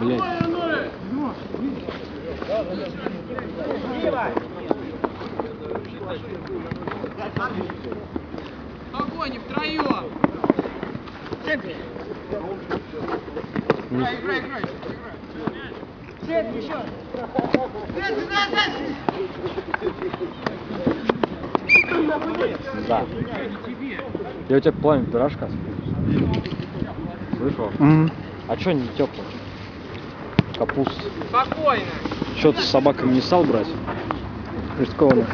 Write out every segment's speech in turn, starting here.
Блять. Огонь втроем! Играй, играй, играй! Цепь еще! Да. Я у тебя пламя пирожка Слышал? А чё не теплый? Капуста. Спокойно! Чё ты с собаками не стал брать? Рискованно.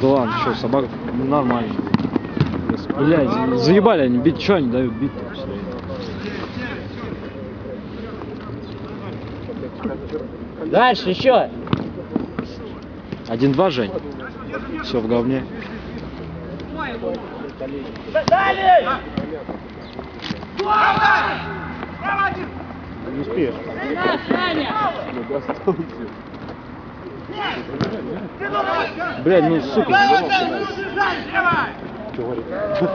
Да ладно, что, собак ну, нормально. Блять, заебали они бить, что они дают бить Дальше еще. Один-два, Жень. Все в говне. Не успеешь. Блядь, ну сука. Что?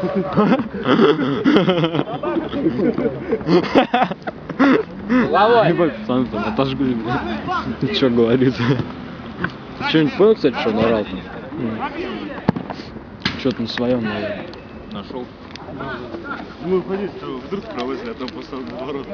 Головой. Ебать, пацаны там отожгли. Ты чё говорит? Ты что-нибудь понял, кстати, что там? Что-то на своем, наверное. Нашел. Ну, уходи, что вдруг провозили, а там просто наоборот.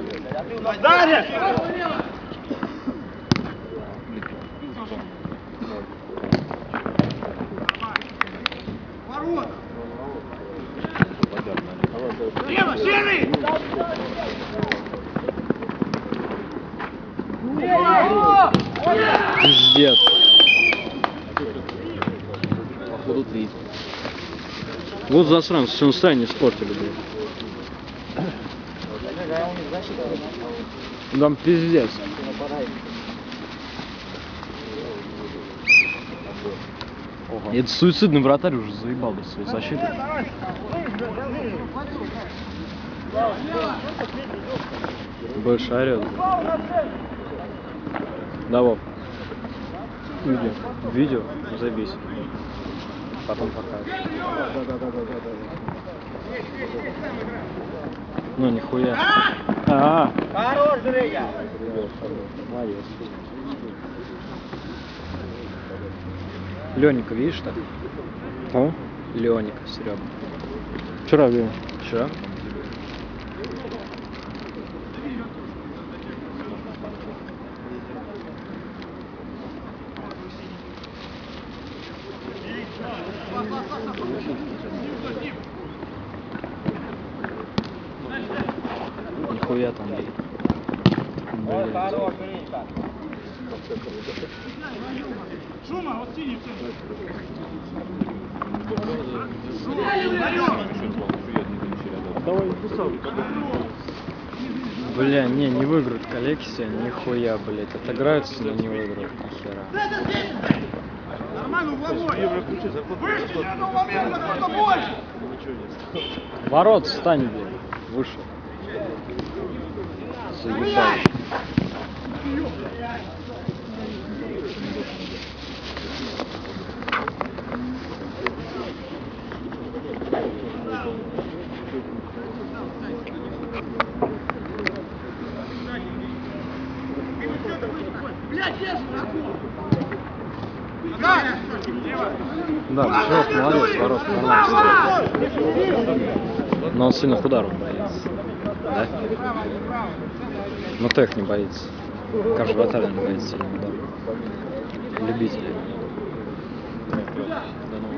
Пиздец. Походу три. Вот засранцы, все настроение испортили, блядь. Там пиздец. И Это суицидный вратарь уже заебал до своей защиты. Больше орет. Да, Вов. Видео. Видео? Забейся. Потом покажешь. Ну, нихуя. А, Хорош, Женя. молодец. Леника, видишь так? Кого? Леника, Серега. Вчера видел. Вчера? Нихуя там, блядь. Блядь. Хорош, Женька. Давай. Бля, не, не выиграют коллекция, нихуя, блядь. Отыграются, но не выиграют, нихера. Евро ключи, зарплату. Ничего нет. Ворот, встань, блядь. Выше. Заебал. Да, Петров молодец, ворот нормально. Но он сильно ударов боится. Да? Но тех не боится. Каждый батальон боится ударов. Любители.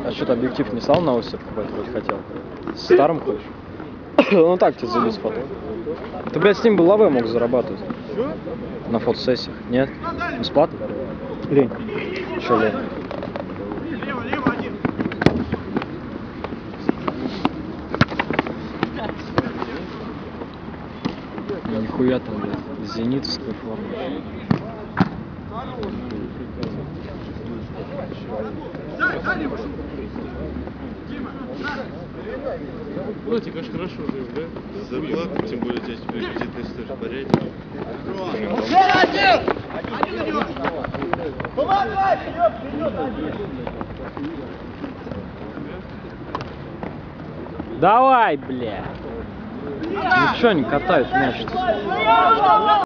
А что то объектив не стал на оси покупать, вроде хотел? С старым ходишь? Ну так тебе залез потом. Ты, блядь, с ним бы лаве мог зарабатывать. На фотосессиях. Нет? Бесплатно? Лень. Че лень? Нихуя там, блядь, зенитовская форма. Ну, тебе, конечно, хорошо жив, да? Зарплату, тем более у тебя теперь кредитная история порядок. Давай, бля. Ну чё они катают мяч?